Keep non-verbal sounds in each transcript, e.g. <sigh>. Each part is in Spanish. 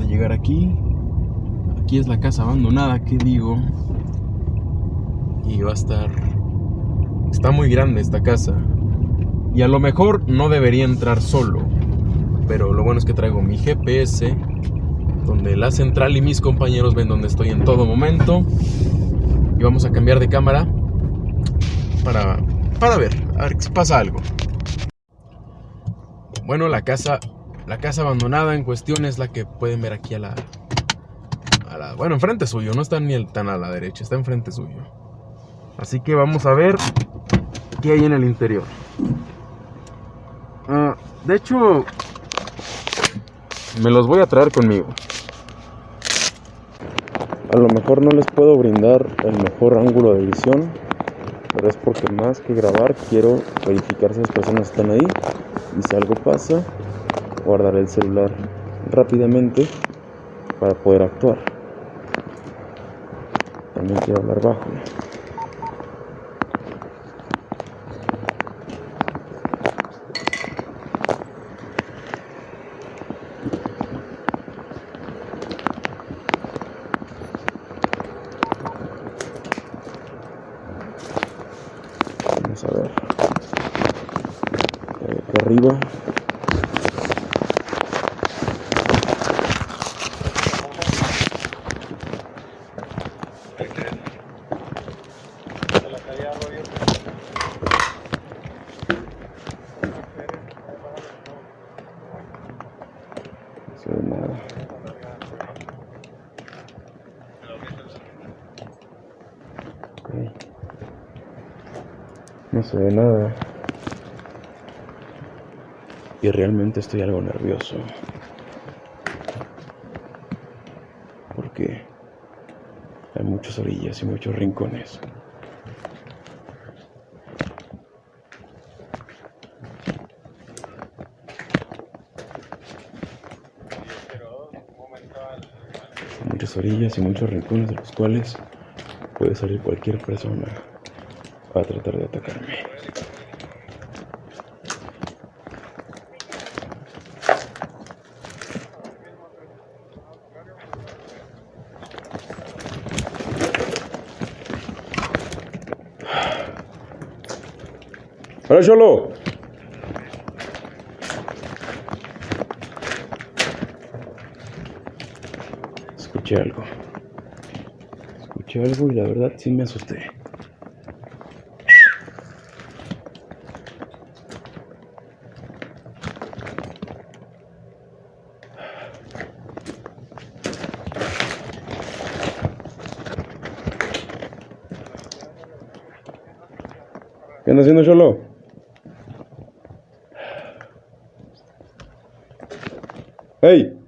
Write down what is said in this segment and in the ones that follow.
a llegar aquí. Aquí es la casa abandonada, que digo. Y va a estar... Está muy grande esta casa. Y a lo mejor no debería entrar solo. Pero lo bueno es que traigo mi GPS. Donde la central y mis compañeros ven donde estoy en todo momento. Y vamos a cambiar de cámara. Para, para ver, a ver si pasa algo. Bueno, la casa la casa abandonada en cuestión es la que pueden ver aquí a la, a la bueno, enfrente suyo, no está ni tan a la derecha, está enfrente suyo. Así que vamos a ver qué hay en el interior. Ah, de hecho, me los voy a traer conmigo. A lo mejor no les puedo brindar el mejor ángulo de visión, pero es porque más que grabar quiero verificar si las personas están ahí y si algo pasa, guardar el celular rápidamente para poder actuar. También quiero hablar bajo. Vamos a ver. Aquí arriba. No se ve nada. Y realmente estoy algo nervioso. Porque hay muchas orillas y muchos rincones. muchas orillas y muchos rincones de los cuales puede salir cualquier persona a tratar de atacarme. ¡Hola, Cholo! Escuché algo. Escuché algo y la verdad sí me asusté. ¿Qué anda haciendo Cholo? ¡Hey!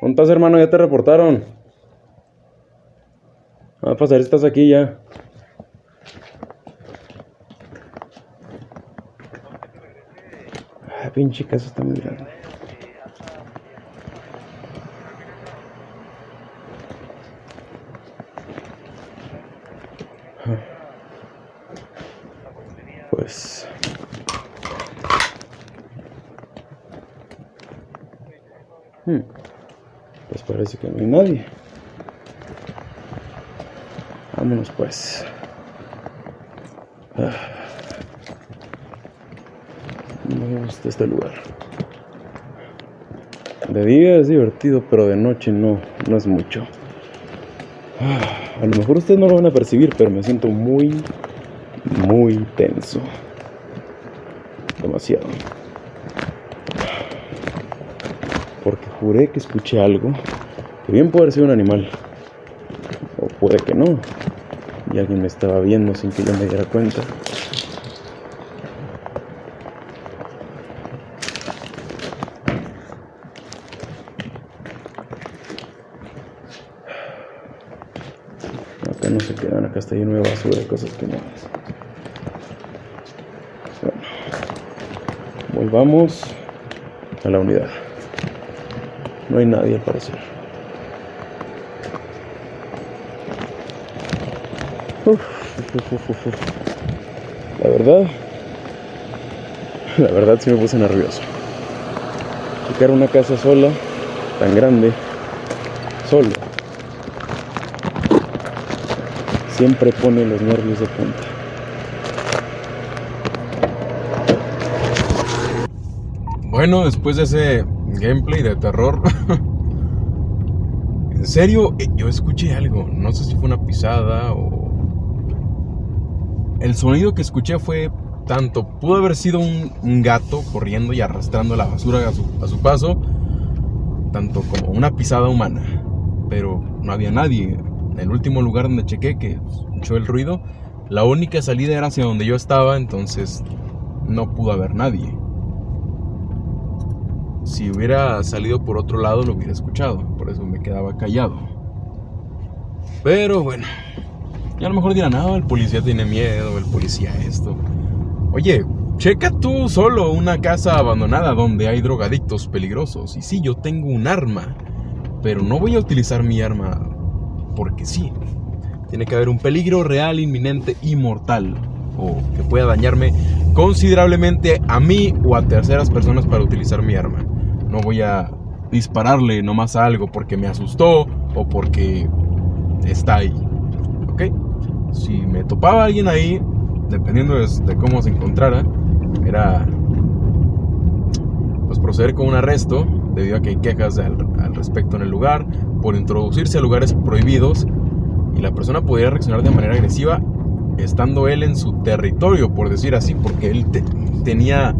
¿Dónde estás, hermano? Ya te reportaron. Va a pasar, estás aquí ya. Ah, pinche casa está muy grande. Pues Hmm. Pues parece que no hay nadie. Vámonos pues. Ah. No me gusta este lugar. De día es divertido, pero de noche no, no es mucho. Ah, A lo mejor ustedes no lo van a percibir, pero me siento muy, muy tenso. Demasiado. Porque juré que escuché algo que bien puede ser un animal. O puede que no. Y alguien me estaba viendo sin que yo me diera cuenta. Acá no se quedan, acá está lleno de basura cosas que no. Bueno, volvamos a la unidad. No hay nadie al parecer. La verdad, la verdad sí me puse nervioso. Checar una casa sola, tan grande, solo, siempre pone los nervios de punta. Bueno, después de ese gameplay de terror, <laughs> en serio, eh, yo escuché algo. No sé si fue una pisada o... El sonido que escuché fue tanto, pudo haber sido un, gato corriendo y arrastrando la basura a su, a su paso, tanto como una pisada humana. Pero no había nadie. En el último lugar donde chequé, que escuchó el ruido, la única salida era hacia donde yo estaba, entonces no pudo haber nadie si hubiera salido por otro lado lo hubiera escuchado, por eso me quedaba callado. Pero bueno, y a lo mejor dirán, no, el policía tiene miedo, el policía esto. Oye, checa tú solo una casa abandonada donde hay drogadictos peligrosos. Y sí, yo tengo un arma, pero no voy a utilizar mi arma porque sí. Tiene que haber un peligro real, inminente y mortal, o que pueda dañarme considerablemente a mí o a terceras personas para utilizar mi arma. No voy a dispararle nomás a algo porque me asustó o porque está ahí. ¿Ok? Si me topaba alguien ahí, dependiendo de, cómo se encontrara, era pues proceder con un arresto debido a que hay quejas al, respecto en el lugar por introducirse a lugares prohibidos y la persona podría reaccionar de manera agresiva estando él en su territorio, por decir así, porque él tenía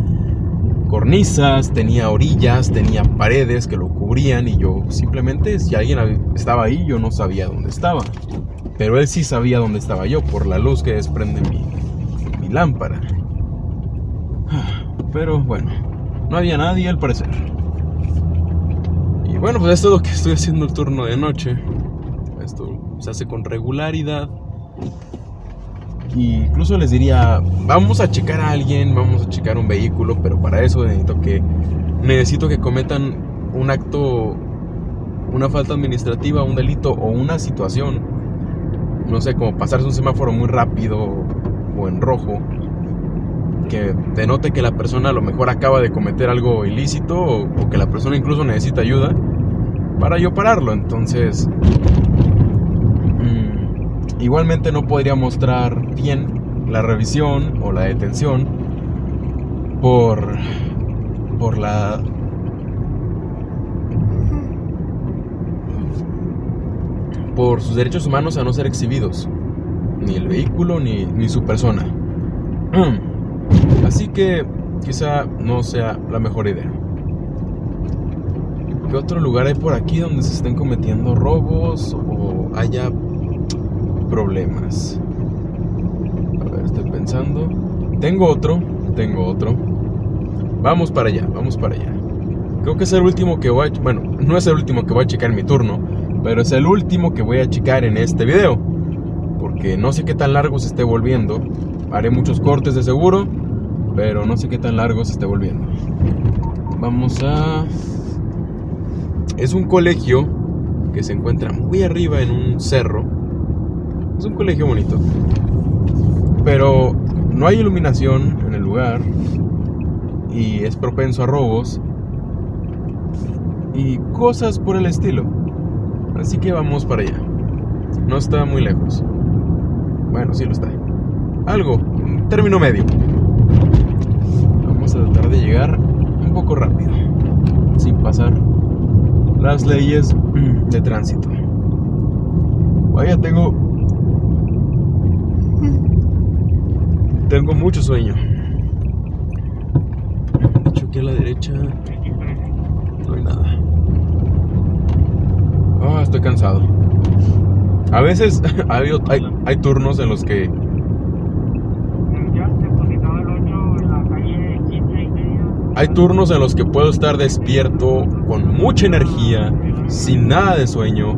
cornisas, tenía orillas, tenía paredes que lo cubrían y yo simplemente si alguien estaba ahí yo no sabía dónde estaba. Pero él sí sabía dónde estaba yo por la luz que desprende mi, lámpara. <sighs> Pero bueno, no había nadie al parecer. Y bueno, pues esto es lo que estoy haciendo el turno de noche. Esto se hace con regularidad incluso les diría, vamos a checar a alguien, vamos a checar un vehículo, pero para eso necesito que, necesito que cometan un acto, una falta administrativa, un delito o una situación, no sé, como pasarse un semáforo muy rápido o en rojo, que denote que la persona a lo mejor acaba de cometer algo ilícito o, o que la persona incluso necesita ayuda para yo pararlo. Entonces, Igualmente no podría mostrar bien la revisión o la detención por, por la por sus derechos humanos a no ser exhibidos, ni el vehículo ni, ni su persona. <clears throat> Así que quizá no sea la mejor idea. ¿Qué otro lugar hay por aquí donde se estén cometiendo robos o haya problemas. A ver, estoy pensando. Tengo otro, tengo otro. Vamos para allá, vamos para allá. Creo que es el último que voy a... Bueno, no es el último que voy a checar mi turno, pero es el último que voy a checar en este video. Porque no sé qué tan largo se esté volviendo. Haré muchos cortes de seguro, pero no sé qué tan largo se esté volviendo. Vamos a... Es un colegio que se encuentra muy arriba en un cerro es un colegio bonito. Pero no hay iluminación en el lugar y es propenso a robos y cosas por el estilo. Así que vamos para allá. No está muy lejos. Bueno, sí lo está. Algo, término medio. Vamos a tratar de llegar un poco rápido, sin pasar las leyes <clears throat> de tránsito. Vaya, tengo Tengo mucho sueño. Aquí a la derecha no hay nada. Ah, estoy cansado. A veces <laughs> hay, hay, turnos en los que Hay turnos en los que puedo estar despierto con mucha energía, sin nada de sueño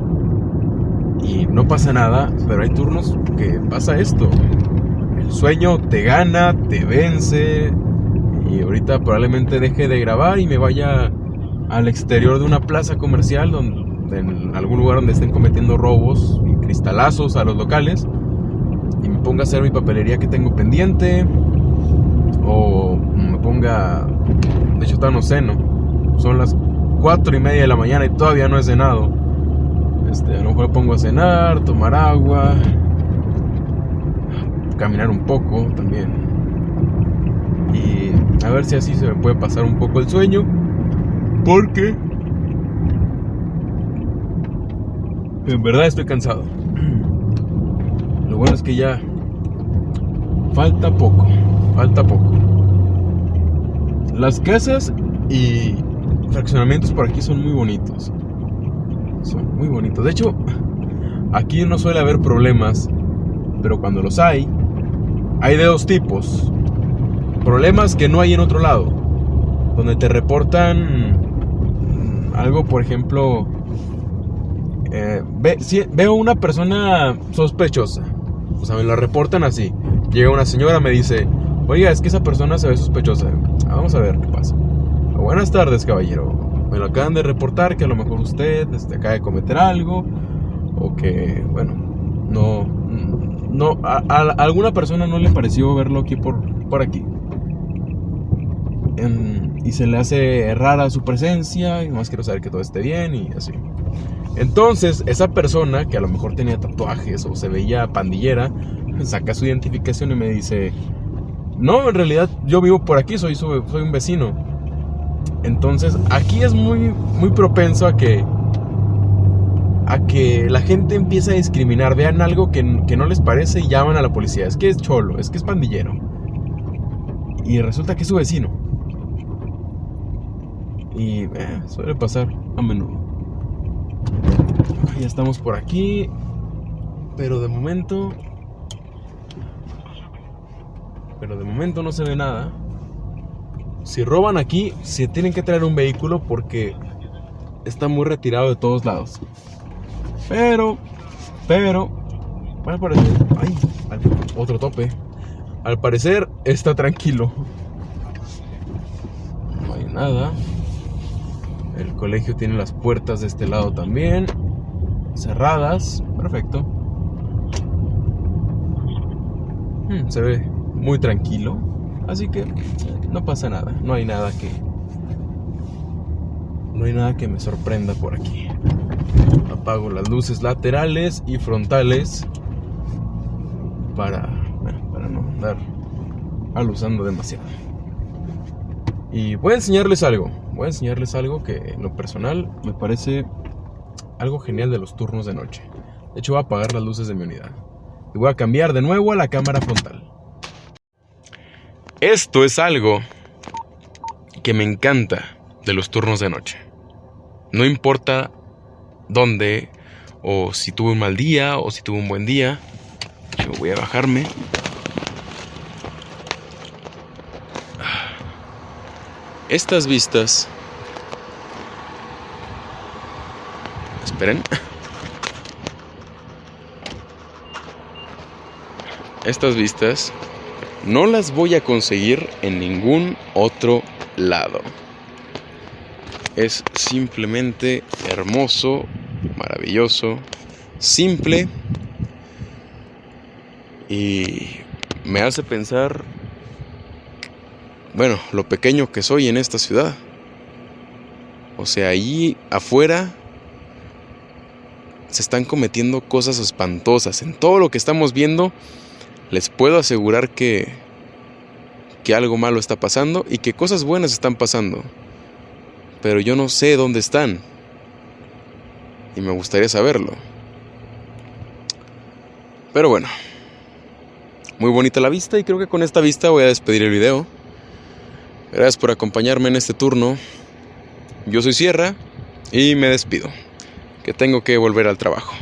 y no pasa nada, pero hay turnos que pasa esto. Sueño te gana, te vence y ahorita probablemente deje de grabar y me vaya al exterior de una plaza comercial donde, en algún lugar donde estén cometiendo robos y cristalazos a los locales y me ponga a hacer mi papelería que tengo pendiente o me ponga de hecho está no ceno. Son las cuatro y media de la mañana y todavía no he cenado. Este, a lo mejor me pongo a cenar, tomar agua, caminar un poco también. Y a ver si así se me puede pasar un poco el sueño. Porque en verdad estoy cansado. Lo bueno es que ya falta poco, falta poco. Las casas y fraccionamientos por aquí son muy bonitos. Son muy bonitos. De hecho, aquí no suele haber problemas, pero cuando los hay, hay de dos tipos. Problemas que no hay en otro lado. Donde te reportan algo, por ejemplo, eh, veo una persona sospechosa. O sea, me la reportan así. Llega una señora, me dice, oiga, es que esa persona se ve sospechosa. Ah, vamos a ver qué pasa. Buenas tardes, caballero. Me lo acaban de reportar que a lo mejor usted este, acaba de cometer algo. O que, bueno, no. No, a, alguna persona no le pareció verlo aquí por, por aquí. y se le hace rara su presencia. Y más quiero saber que todo esté bien y así. Entonces, esa persona que a lo mejor tenía tatuajes o se veía pandillera, saca su identificación y me dice, no, en realidad yo vivo por aquí, soy, soy, un vecino. Entonces, aquí es muy, muy propenso a que, a que la gente empiece a discriminar, vean algo que, no les parece y llaman a la policía. Es que es cholo, es que es pandillero. Y resulta que es su vecino. Y eh, suele pasar a menudo. Ya estamos por aquí. Pero de momento. Pero de momento no se ve nada. Si roban aquí, se tienen que traer un vehículo porque está muy retirado de todos lados. Pero, pero, al parecer, ay, otro tope. Al parecer está tranquilo. No hay nada. El colegio tiene las puertas de este lado también. Cerradas. Perfecto. Hmm, se ve muy tranquilo. Así que no pasa nada. No hay nada que... No hay nada que me sorprenda por aquí. Apago las luces laterales y frontales para, para no andar alusando demasiado. Y voy a enseñarles algo voy a enseñarles algo que en lo personal me parece algo genial de los turnos de noche. De hecho voy a apagar las luces de mi unidad. Y voy a cambiar de nuevo a la cámara frontal. Esto es algo que me encanta de los turnos de noche. No importa dónde, o si tuve un mal día, o si tuve un buen día. Yo voy a bajarme. Estas vistas... Esperen. Estas vistas no las voy a conseguir en ningún otro lado. Es simplemente hermoso, maravilloso, simple y me hace pensar bueno, lo pequeño que soy en esta ciudad. O sea, ahí afuera se están cometiendo cosas espantosas. En todo lo que estamos viendo, les puedo asegurar que, que algo malo está pasando y que cosas buenas están pasando. Pero yo no sé dónde están. Y me gustaría saberlo. Pero bueno. Muy bonita la vista y creo que con esta vista voy a despedir el video. Gracias por acompañarme en este turno. Yo soy Sierra y me despido, que tengo que volver al trabajo.